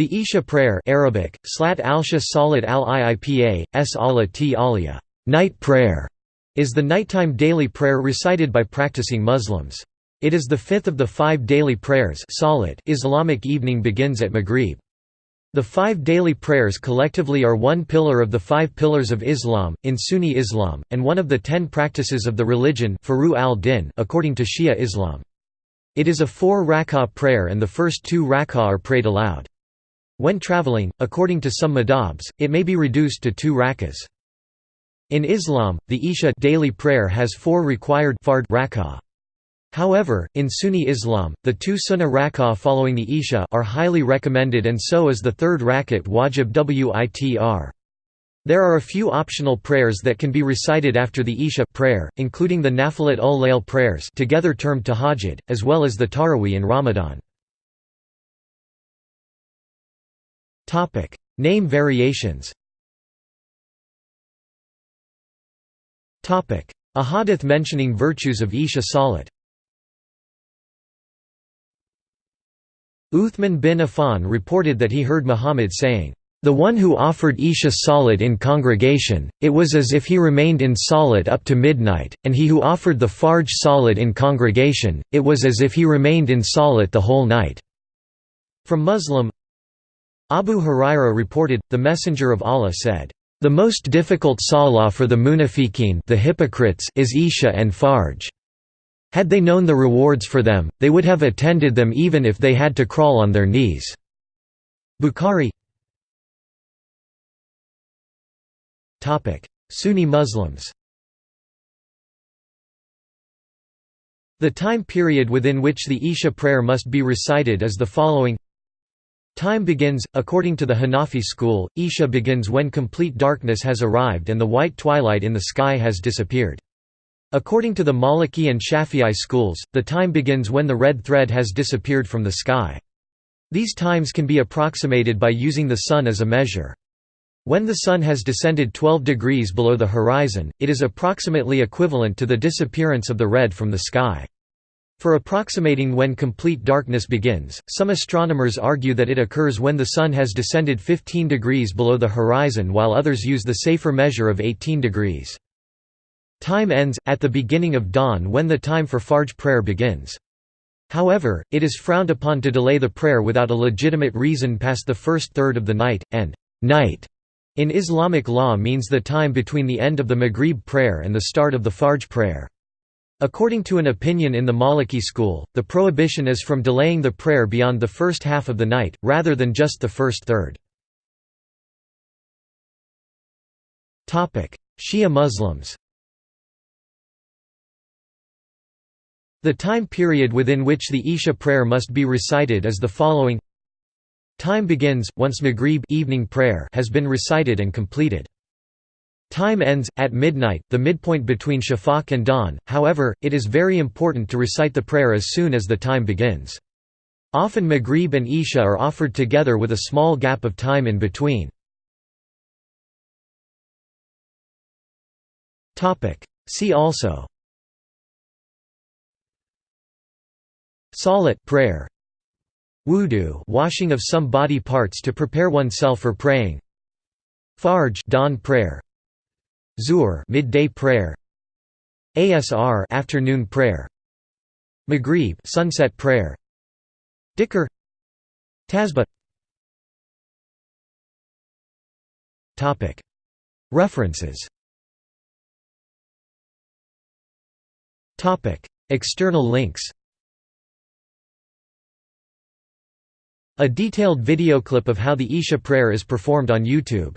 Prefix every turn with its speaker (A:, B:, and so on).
A: The Isha prayer Arabic, Slat al-Sha Salat al-Iipa, s Allah t alia night prayer", is the nighttime daily prayer recited by practicing Muslims. It is the fifth of the five daily prayers salat Islamic evening begins at Maghrib. The five daily prayers collectively are one pillar of the five pillars of Islam, in Sunni Islam, and one of the ten practices of the religion al-Din according to Shia Islam. It is a four rak'ah prayer and the first two rak'ah are prayed aloud. When traveling, according to some madhabs, it may be reduced to two rak'ahs. In Islam, the Isha daily prayer has four required fard rak'ah. However, in Sunni Islam, the two sunnah rak'ah following the Isha are highly recommended and so is the third rakat wajib witr. There are a few optional prayers that can be recited after the Isha prayer, including the Nafilat ul Layl prayers together termed tahajjud, as well as the Taraweeh in Ramadan. Name variations. A hadith mentioning virtues of Isha Salat. Uthman bin Affan reported that he heard Muhammad saying, "...the one who offered Isha Salat in congregation, it was as if he remained in Salat up to midnight, and he who offered the Fajr Salat in congregation, it was as if he remained in Salat the whole night." From Muslim Abu Huraira reported, the Messenger of Allah said, "...the most difficult salah for the munafiqeen the hypocrites is Isha and Fajr." Had they known the rewards for them, they would have attended them even if they had to crawl on their knees." Bukhari Sunni Muslims The time period within which the Isha prayer must be recited is the following Time begins, according to the Hanafi school, Isha begins when complete darkness has arrived and the white twilight in the sky has disappeared. According to the Maliki and Shafi'i schools, the time begins when the red thread has disappeared from the sky. These times can be approximated by using the sun as a measure. When the sun has descended 12 degrees below the horizon, it is approximately equivalent to the disappearance of the red from the sky. For approximating when complete darkness begins, some astronomers argue that it occurs when the Sun has descended 15 degrees below the horizon while others use the safer measure of 18 degrees. Time ends, at the beginning of dawn when the time for Fajr prayer begins. However, it is frowned upon to delay the prayer without a legitimate reason past the first third of the night, and night in Islamic law means the time between the end of the Maghrib prayer and the start of the Fajr prayer. According to an opinion in the Maliki school, the prohibition is from delaying the prayer beyond the first half of the night, rather than just the first third. Shia Muslims The time period within which the Isha prayer must be recited is the following Time begins, once Maghrib evening prayer has been recited and completed. Time ends, at midnight, the midpoint between shafaq and dawn, however, it is very important to recite the prayer as soon as the time begins. Often Maghrib and Isha are offered together with a small gap of time in between. See also. Salat prayer. Wudu washing of some body parts to prepare oneself for praying. Fajr dawn prayer Zuhr midday prayer. Asr afternoon prayer. Maghrib sunset prayer. Dhikr. Tasbih. Topic. References. Topic. External links. A detailed video clip of how the Isha prayer is performed on YouTube